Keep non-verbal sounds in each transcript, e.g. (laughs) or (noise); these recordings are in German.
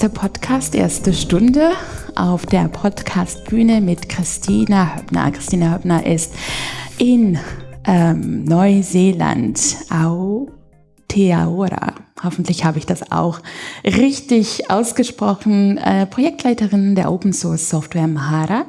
Erster Podcast, erste Stunde auf der Podcastbühne mit Christina Höppner. Christina Höppner ist in ähm, Neuseeland, Aotearoa. Hoffentlich habe ich das auch richtig ausgesprochen. Äh, Projektleiterin der Open Source Software Mahara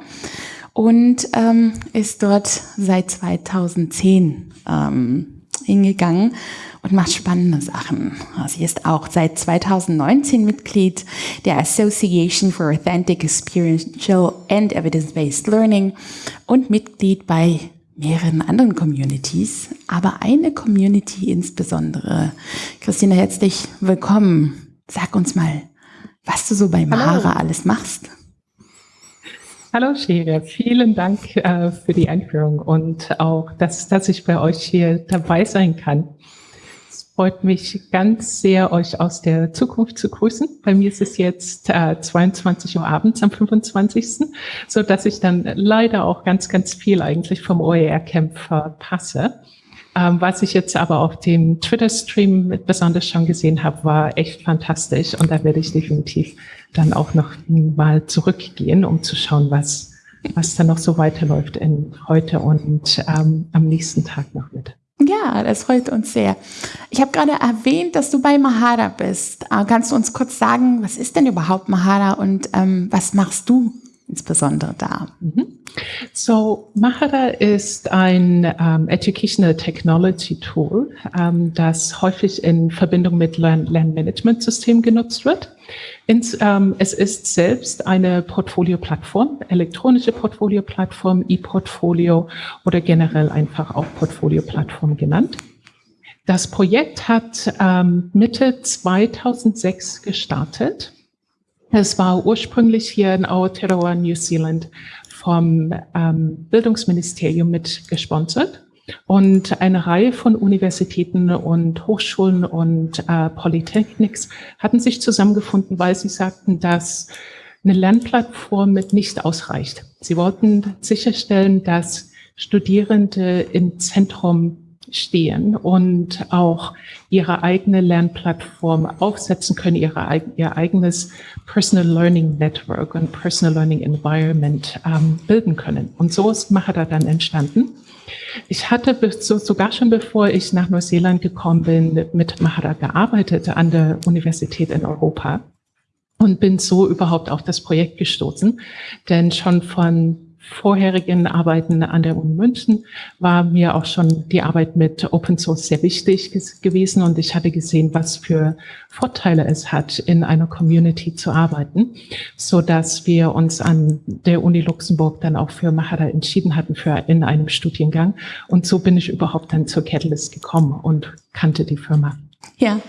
und ähm, ist dort seit 2010 ähm, hingegangen und macht spannende Sachen. Sie ist auch seit 2019 Mitglied der Association for Authentic Experiential and Evidence-Based Learning und Mitglied bei mehreren anderen Communities, aber eine Community insbesondere. Christina, herzlich willkommen. Sag uns mal, was du so bei Mahara alles machst. Hallo Sheria, vielen Dank äh, für die Einführung und auch, dass, dass ich bei euch hier dabei sein kann freut mich ganz sehr, euch aus der Zukunft zu grüßen. Bei mir ist es jetzt äh, 22 Uhr abends am 25., so dass ich dann leider auch ganz, ganz viel eigentlich vom OER-Camp verpasse. Ähm, was ich jetzt aber auf dem Twitter-Stream besonders schon gesehen habe, war echt fantastisch und da werde ich definitiv dann auch noch mal zurückgehen, um zu schauen, was, was dann noch so weiterläuft in heute und ähm, am nächsten Tag noch mit. Ja, das freut uns sehr. Ich habe gerade erwähnt, dass du bei Mahara bist. Äh, kannst du uns kurz sagen, was ist denn überhaupt Mahara und ähm, was machst du insbesondere da? Mhm. So, Mahara ist ein um, ähm, Educational Technology Tool, um, ähm, das häufig in Verbindung mit Lern Lernmanagementsystemen genutzt wird. Ins, ähm, es ist selbst eine Portfolio-Plattform, elektronische Portfolio-Plattform, E-Portfolio oder generell einfach auch Portfolio-Plattform genannt. Das Projekt hat Mitte 2006 gestartet. Es war ursprünglich hier in Aotearoa, New Zealand, vom ähm, Bildungsministerium mit gesponsert. Und eine Reihe von Universitäten und Hochschulen und äh, Polytechnics hatten sich zusammengefunden, weil sie sagten, dass eine Lernplattform mit nicht ausreicht. Sie wollten sicherstellen, dass Studierende im Zentrum stehen und auch ihre eigene Lernplattform aufsetzen können, ihre, ihr eigenes Personal Learning Network und Personal Learning Environment ähm, bilden können. Und so ist Mahara dann entstanden. Ich hatte so, sogar schon bevor ich nach Neuseeland gekommen bin, mit Mahara gearbeitet an der Universität in Europa und bin so überhaupt auf das Projekt gestoßen. Denn schon von vorherigen Arbeiten an der Uni München war mir auch schon die Arbeit mit Open Source sehr wichtig gewesen und ich hatte gesehen, was für Vorteile es hat, in einer Community zu arbeiten, so dass wir uns an der Uni Luxemburg dann auch für Mahara entschieden hatten für in einem Studiengang und so bin ich überhaupt dann zur Catalyst gekommen und kannte die Firma. Ja,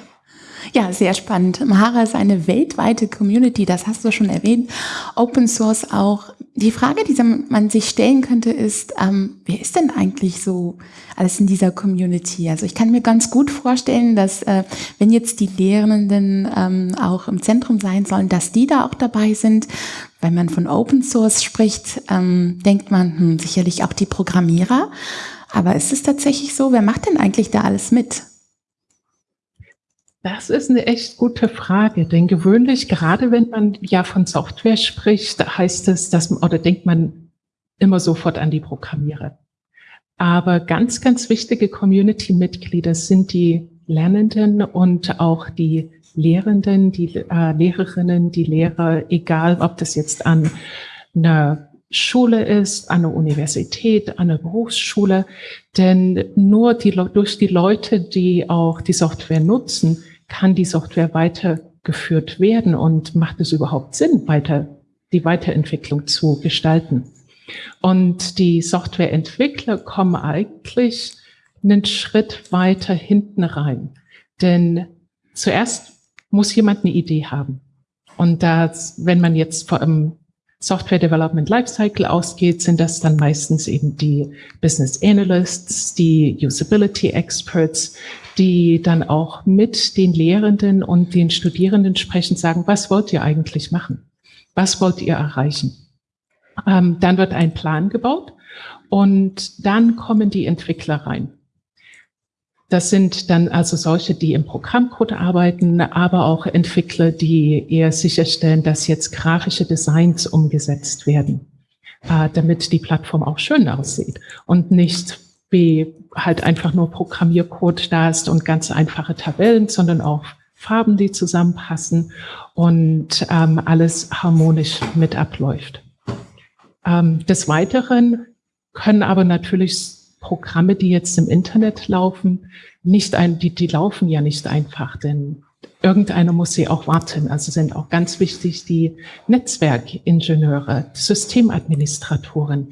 ja, sehr spannend. Mahara ist eine weltweite Community, das hast du schon erwähnt. Open Source auch. Die Frage, die man sich stellen könnte, ist, ähm, wer ist denn eigentlich so alles in dieser Community? Also ich kann mir ganz gut vorstellen, dass äh, wenn jetzt die Lehrenden ähm, auch im Zentrum sein sollen, dass die da auch dabei sind. Wenn man von Open Source spricht, ähm, denkt man hm, sicherlich auch die Programmierer. Aber ist es tatsächlich so? Wer macht denn eigentlich da alles mit? Das ist eine echt gute Frage, denn gewöhnlich, gerade wenn man ja von Software spricht, heißt es, dass, oder denkt man immer sofort an die Programmierer. Aber ganz, ganz wichtige Community-Mitglieder sind die Lernenden und auch die Lehrenden, die äh, Lehrerinnen, die Lehrer, egal ob das jetzt an einer Schule ist, an einer Universität, an einer Berufsschule. Denn nur die, durch die Leute, die auch die Software nutzen, kann die Software weitergeführt werden und macht es überhaupt Sinn, weiter, die Weiterentwicklung zu gestalten? Und die Softwareentwickler kommen eigentlich einen Schritt weiter hinten rein. Denn zuerst muss jemand eine Idee haben. Und das, wenn man jetzt vor einem Software Development Lifecycle ausgeht, sind das dann meistens eben die Business Analysts, die Usability Experts, die dann auch mit den Lehrenden und den Studierenden sprechen, sagen, was wollt ihr eigentlich machen? Was wollt ihr erreichen? Ähm, dann wird ein Plan gebaut und dann kommen die Entwickler rein. Das sind dann also solche, die im Programmcode arbeiten, aber auch Entwickler, die eher sicherstellen, dass jetzt grafische Designs umgesetzt werden, äh, damit die Plattform auch schön aussieht und nicht wie halt einfach nur Programmiercode da ist und ganz einfache Tabellen, sondern auch Farben, die zusammenpassen und ähm, alles harmonisch mit abläuft. Ähm, des Weiteren können aber natürlich Programme, die jetzt im Internet laufen, nicht ein, die, die laufen ja nicht einfach, denn irgendeiner muss sie auch warten. Also sind auch ganz wichtig die Netzwerkingenieure, Systemadministratoren,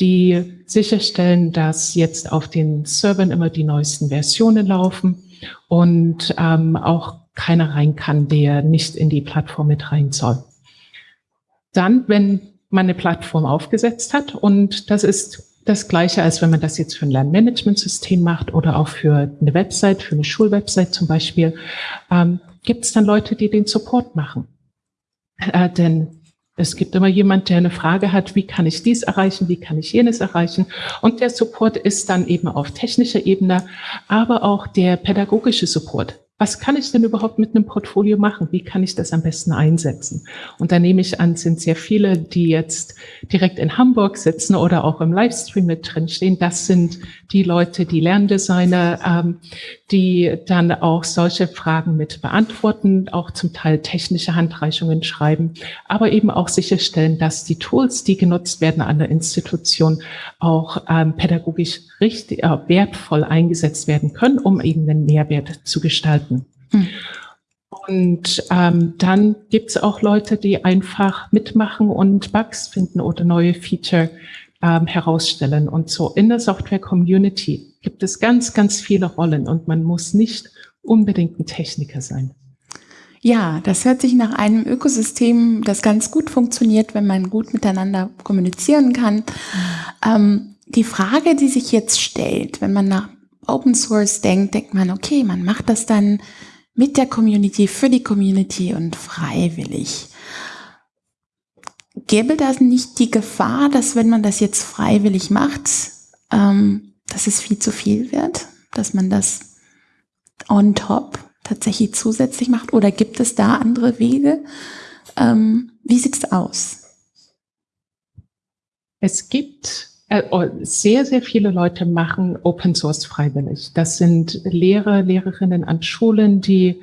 die sicherstellen, dass jetzt auf den Servern immer die neuesten Versionen laufen und ähm, auch keiner rein kann, der nicht in die Plattform mit rein soll. Dann, wenn man eine Plattform aufgesetzt hat und das ist das Gleiche, als wenn man das jetzt für ein Lernmanagementsystem macht oder auch für eine Website, für eine Schulwebsite zum Beispiel, ähm, gibt es dann Leute, die den Support machen. Äh, denn es gibt immer jemand, der eine Frage hat, wie kann ich dies erreichen, wie kann ich jenes erreichen. Und der Support ist dann eben auf technischer Ebene, aber auch der pädagogische Support was kann ich denn überhaupt mit einem Portfolio machen? Wie kann ich das am besten einsetzen? Und da nehme ich an, sind sehr viele, die jetzt direkt in Hamburg sitzen oder auch im Livestream mit drin stehen. Das sind die Leute, die Lerndesigner, ähm, die dann auch solche Fragen mit beantworten, auch zum Teil technische Handreichungen schreiben, aber eben auch sicherstellen, dass die Tools, die genutzt werden an der Institution, auch ähm, pädagogisch richtig äh, wertvoll eingesetzt werden können, um eben einen Mehrwert zu gestalten. Hm. Und ähm, dann gibt es auch Leute, die einfach mitmachen und Bugs finden oder neue Feature ähm, herausstellen. Und so in der Software-Community gibt es ganz, ganz viele Rollen und man muss nicht unbedingt ein Techniker sein. Ja, das hört sich nach einem Ökosystem, das ganz gut funktioniert, wenn man gut miteinander kommunizieren kann. Ähm, die Frage, die sich jetzt stellt, wenn man nach Open Source denkt, denkt man, okay, man macht das dann mit der Community, für die Community und freiwillig. Gäbe das nicht die Gefahr, dass wenn man das jetzt freiwillig macht, ähm, dass es viel zu viel wird? Dass man das on top tatsächlich zusätzlich macht? Oder gibt es da andere Wege? Ähm, wie sieht es aus? Es gibt sehr, sehr viele Leute machen Open Source freiwillig. Das sind Lehrer, Lehrerinnen an Schulen, die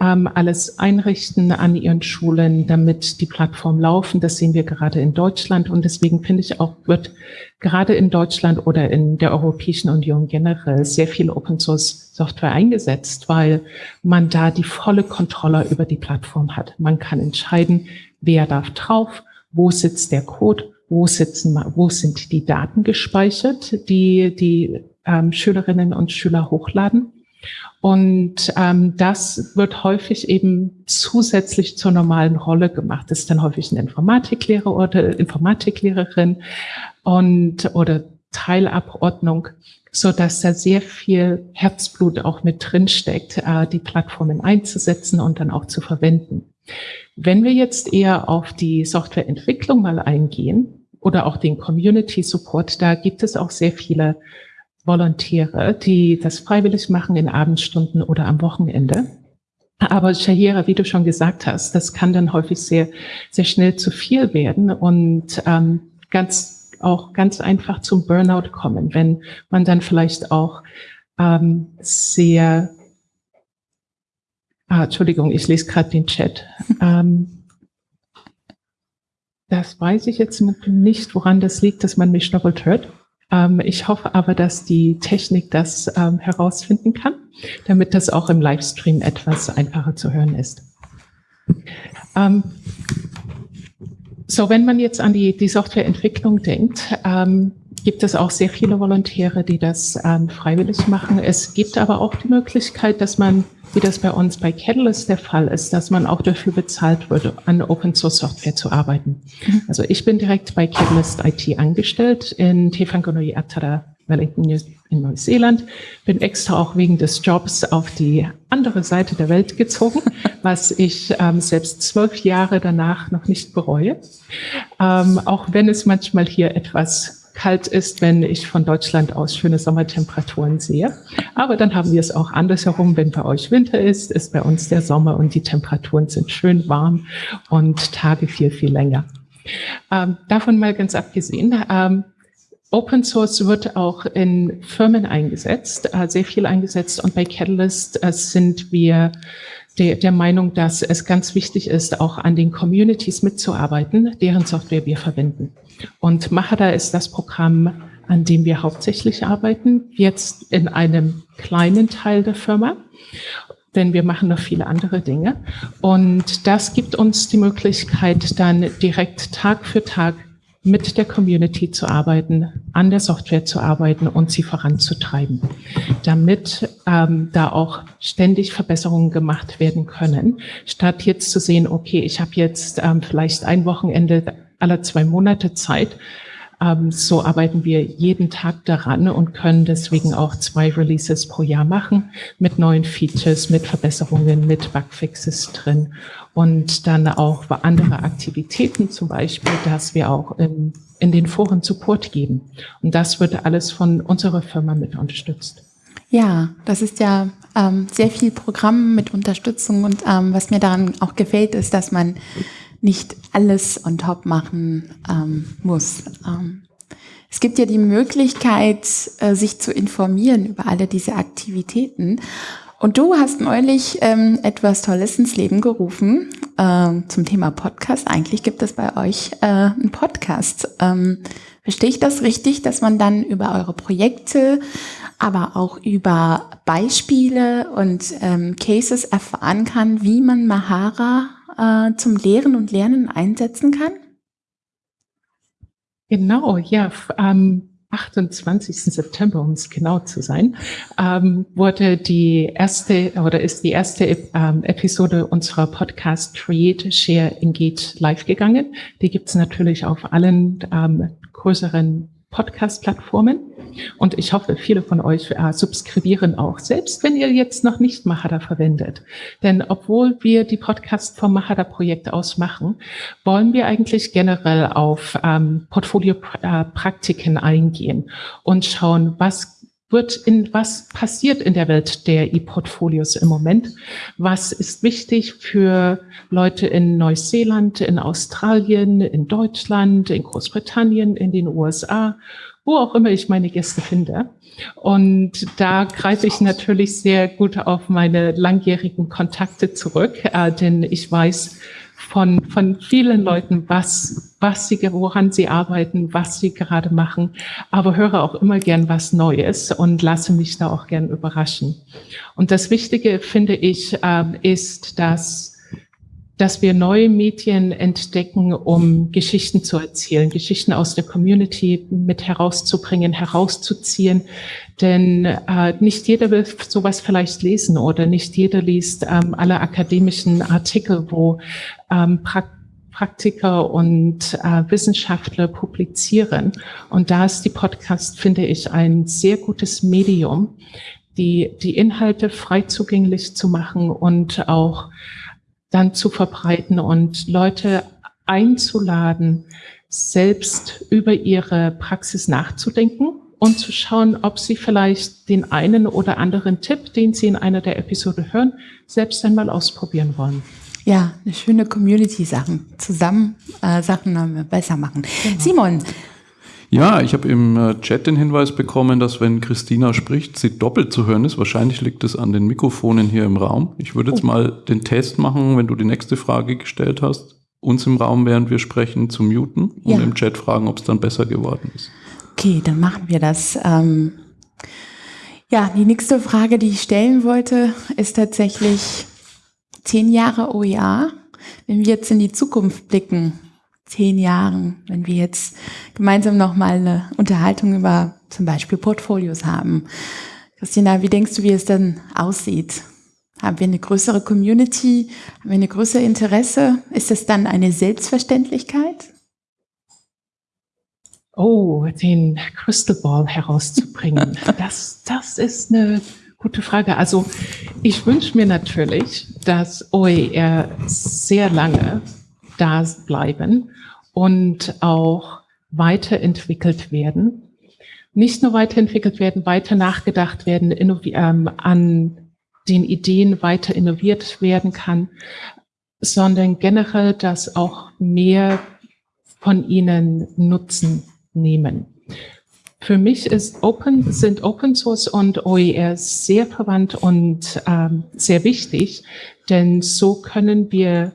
ähm, alles einrichten an ihren Schulen, damit die Plattform laufen. Das sehen wir gerade in Deutschland. Und deswegen finde ich auch, wird gerade in Deutschland oder in der Europäischen Union generell sehr viel Open Source Software eingesetzt, weil man da die volle Kontrolle über die Plattform hat. Man kann entscheiden, wer darf drauf, wo sitzt der Code wo sitzen, wo sind die Daten gespeichert, die die ähm, Schülerinnen und Schüler hochladen. Und ähm, das wird häufig eben zusätzlich zur normalen Rolle gemacht. Das ist dann häufig ein Informatiklehrer oder Informatiklehrerin und oder Teilabordnung, so dass da sehr viel Herzblut auch mit drin steckt, äh, die Plattformen einzusetzen und dann auch zu verwenden. Wenn wir jetzt eher auf die Softwareentwicklung mal eingehen, oder auch den Community Support. Da gibt es auch sehr viele Volontäre, die das freiwillig machen in Abendstunden oder am Wochenende. Aber Shahira, wie du schon gesagt hast, das kann dann häufig sehr, sehr schnell zu viel werden und ähm, ganz auch ganz einfach zum Burnout kommen, wenn man dann vielleicht auch ähm, sehr Ah, Entschuldigung, ich lese gerade den Chat. (laughs) Ähm, das weiß ich jetzt nicht, woran das liegt, dass man mich doppelt hört. Ähm, ich hoffe aber, dass die Technik das ähm, herausfinden kann, damit das auch im Livestream etwas einfacher zu hören ist. Ähm, so, wenn man jetzt an die, die Softwareentwicklung denkt, ähm, gibt es auch sehr viele Volontäre, die das ähm, freiwillig machen. Es gibt aber auch die Möglichkeit, dass man wie das bei uns bei Catalyst der Fall ist, dass man auch dafür bezahlt wird, an Open Source Software zu arbeiten. Mhm. Also ich bin direkt bei Catalyst IT angestellt in Tefanganui Atara, Wellington in Neuseeland, bin extra auch wegen des Jobs auf die andere Seite der Welt gezogen, (laughs) was ich ähm, selbst zwölf Jahre danach noch nicht bereue, ähm, auch wenn es manchmal hier etwas kalt ist, wenn ich von Deutschland aus schöne Sommertemperaturen sehe. Aber dann haben wir es auch andersherum. Wenn bei euch Winter ist, ist bei uns der Sommer und die Temperaturen sind schön warm und Tage viel, viel länger. Ähm, davon mal ganz abgesehen, ähm, Open Source wird auch in Firmen eingesetzt, äh, sehr viel eingesetzt und bei Catalyst äh, sind wir der, der Meinung, dass es ganz wichtig ist, auch an den Communities mitzuarbeiten, deren Software wir verwenden. Und Mahara ist das Programm, an dem wir hauptsächlich arbeiten, jetzt in einem kleinen Teil der Firma, denn wir machen noch viele andere Dinge. Und das gibt uns die Möglichkeit, dann direkt Tag für Tag mit der Community zu arbeiten, an der Software zu arbeiten und sie voranzutreiben, damit ähm, da auch ständig Verbesserungen gemacht werden können, statt jetzt zu sehen, okay, ich habe jetzt ähm, vielleicht ein Wochenende aller zwei Monate Zeit, so arbeiten wir jeden Tag daran und können deswegen auch zwei Releases pro Jahr machen mit neuen Features, mit Verbesserungen, mit Bugfixes drin und dann auch andere Aktivitäten zum Beispiel, dass wir auch in, in den Foren Support geben. Und das wird alles von unserer Firma mit unterstützt. Ja, das ist ja ähm, sehr viel Programm mit Unterstützung und ähm, was mir daran auch gefällt, ist, dass man nicht alles on top machen ähm, muss. Ähm, es gibt ja die Möglichkeit, äh, sich zu informieren über alle diese Aktivitäten. Und du hast neulich ähm, etwas Tolles ins Leben gerufen äh, zum Thema Podcast. Eigentlich gibt es bei euch äh, einen Podcast. Ähm, verstehe ich das richtig, dass man dann über eure Projekte, aber auch über Beispiele und ähm, Cases erfahren kann, wie man Mahara äh, zum Lehren und Lernen einsetzen kann? Genau, ja. Am 28. September, um es genau zu sein, ähm, wurde die erste oder ist die erste ähm, Episode unserer Podcast Create, Share, Engage live gegangen. Die gibt's natürlich auf allen ähm, größeren Podcast-Plattformen. Und ich hoffe, viele von euch äh, subskribieren auch, selbst wenn ihr jetzt noch nicht Mahada verwendet. Denn obwohl wir die Podcast vom Mahada-Projekt aus machen, wollen wir eigentlich generell auf ähm, Portfolio-Praktiken eingehen und schauen, was wird in was passiert in der Welt der E-Portfolios im Moment? Was ist wichtig für Leute in Neuseeland, in Australien, in Deutschland, in Großbritannien, in den USA wo auch immer ich meine Gäste finde. Und da greife ich natürlich sehr gut auf meine langjährigen Kontakte zurück, äh, denn ich weiß von, von vielen Leuten, was, was sie, woran sie arbeiten, was sie gerade machen, aber höre auch immer gern was Neues und lasse mich da auch gern überraschen. Und das Wichtige, finde ich, äh, ist, dass dass wir neue Medien entdecken, um Geschichten zu erzählen, Geschichten aus der Community mit herauszubringen, herauszuziehen. Denn äh, nicht jeder will sowas vielleicht lesen oder nicht jeder liest ähm, alle akademischen Artikel, wo ähm, pra Praktiker und äh, Wissenschaftler publizieren. Und da ist die Podcast, finde ich, ein sehr gutes Medium, die, die Inhalte frei zugänglich zu machen und auch dann zu verbreiten und Leute einzuladen, selbst über ihre Praxis nachzudenken und zu schauen, ob sie vielleicht den einen oder anderen Tipp, den sie in einer der Episode hören, selbst einmal ausprobieren wollen. Ja, eine schöne Community-Sachen. Zusammen äh, Sachen besser machen. Genau. Simon, ja, ich habe im äh, Chat den Hinweis bekommen, dass wenn Christina spricht, sie doppelt zu hören ist. Wahrscheinlich liegt es an den Mikrofonen hier im Raum. Ich würde jetzt oh. mal den Test machen, wenn du die nächste Frage gestellt hast, uns im Raum, während wir sprechen, zu muten und ja. im Chat fragen, ob es dann besser geworden ist. Okay, dann machen wir das. Ähm ja, die nächste Frage, die ich stellen wollte, ist tatsächlich zehn Jahre OER. Wenn wir jetzt in die Zukunft blicken, zehn Jahren, wenn wir jetzt gemeinsam nochmal eine Unterhaltung über zum Beispiel Portfolios haben. Christina, wie denkst du, wie es dann aussieht? Haben wir eine größere Community? Haben wir eine größere Interesse? Ist es dann eine Selbstverständlichkeit? Oh, den Crystal Ball herauszubringen, (laughs) das, das ist eine gute Frage. Also ich wünsche mir natürlich, dass OER sehr lange da bleiben und auch weiterentwickelt werden. Nicht nur weiterentwickelt werden, weiter nachgedacht werden, ähm, an den Ideen weiter innoviert werden kann, sondern generell, dass auch mehr von ihnen Nutzen nehmen. Für mich ist Open, sind Open Source und OER sehr verwandt und ähm, sehr wichtig, denn so können wir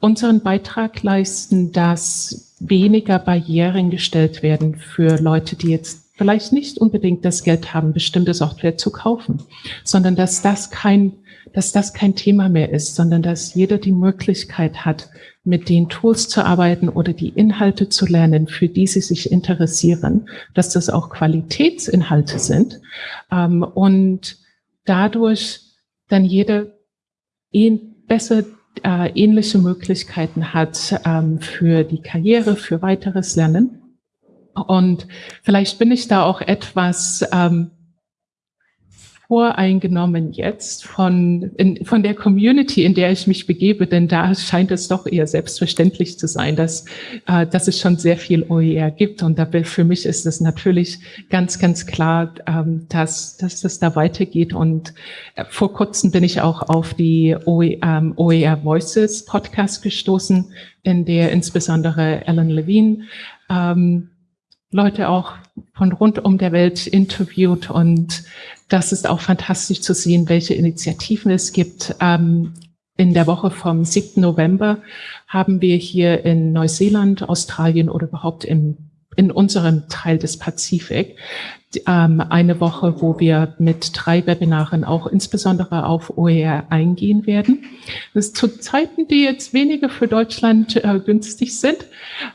unseren Beitrag leisten, dass weniger Barrieren gestellt werden für Leute, die jetzt vielleicht nicht unbedingt das Geld haben, bestimmte Software zu kaufen, sondern dass das kein, dass das kein Thema mehr ist, sondern dass jeder die Möglichkeit hat, mit den Tools zu arbeiten oder die Inhalte zu lernen, für die sie sich interessieren, dass das auch Qualitätsinhalte sind. Ähm, und dadurch dann jeder besser äh, ähnliche Möglichkeiten hat ähm, für die Karriere, für weiteres Lernen. Und vielleicht bin ich da auch etwas ähm, voreingenommen jetzt von, in, von der Community, in der ich mich begebe, denn da scheint es doch eher selbstverständlich zu sein, dass, äh, dass es schon sehr viel OER gibt. Und da, für mich ist es natürlich ganz, ganz klar, ähm, dass, dass das da weitergeht. Und äh, vor kurzem bin ich auch auf die OER, ähm, OER Voices Podcast gestoßen, in der insbesondere Ellen Levine ähm, Leute auch von rund um der Welt interviewt und das ist auch fantastisch zu sehen, welche Initiativen es gibt. Ähm, in der Woche vom 7. November haben wir hier in Neuseeland, Australien oder überhaupt im in unserem Teil des Pazifik ähm, eine Woche, wo wir mit drei Webinaren auch insbesondere auf OER eingehen werden. Das ist zu Zeiten, die jetzt weniger für Deutschland äh, günstig sind.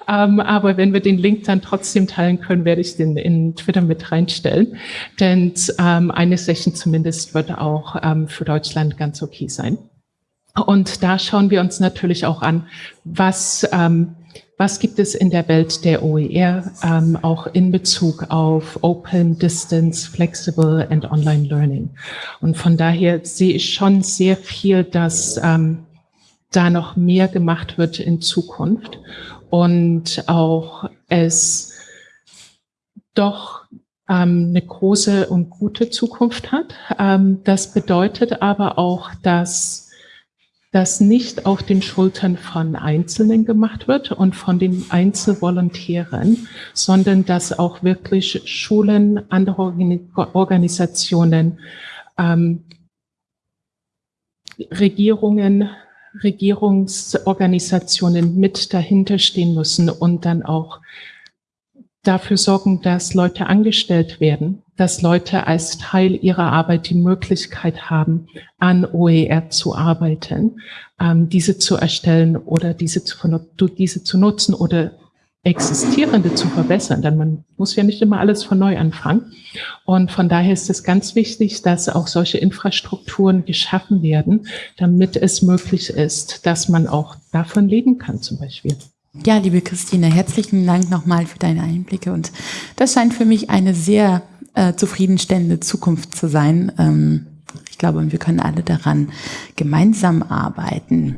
Ähm, aber wenn wir den Link dann trotzdem teilen können, werde ich den in Twitter mit reinstellen. Denn ähm, eine Session zumindest wird auch ähm, für Deutschland ganz okay sein. Und da schauen wir uns natürlich auch an, was ähm, was gibt es in der Welt der OER ähm, auch in Bezug auf Open, Distance, Flexible and Online Learning? Und von daher sehe ich schon sehr viel, dass ähm, da noch mehr gemacht wird in Zukunft und auch es doch ähm, eine große und gute Zukunft hat. Ähm, das bedeutet aber auch, dass das nicht auf den Schultern von Einzelnen gemacht wird und von den Einzelvolontären, sondern dass auch wirklich Schulen, andere Organisationen, ähm, Regierungen, Regierungsorganisationen mit dahinter stehen müssen und dann auch dafür sorgen, dass Leute angestellt werden, dass Leute als Teil ihrer Arbeit die Möglichkeit haben, an OER zu arbeiten, ähm, diese zu erstellen oder diese zu, diese zu nutzen oder existierende zu verbessern, denn man muss ja nicht immer alles von neu anfangen. Und von daher ist es ganz wichtig, dass auch solche Infrastrukturen geschaffen werden, damit es möglich ist, dass man auch davon leben kann zum Beispiel. Ja, liebe Christine, herzlichen Dank nochmal für deine Einblicke und das scheint für mich eine sehr äh, zufriedenstellende Zukunft zu sein. Ähm, ich glaube, wir können alle daran gemeinsam arbeiten.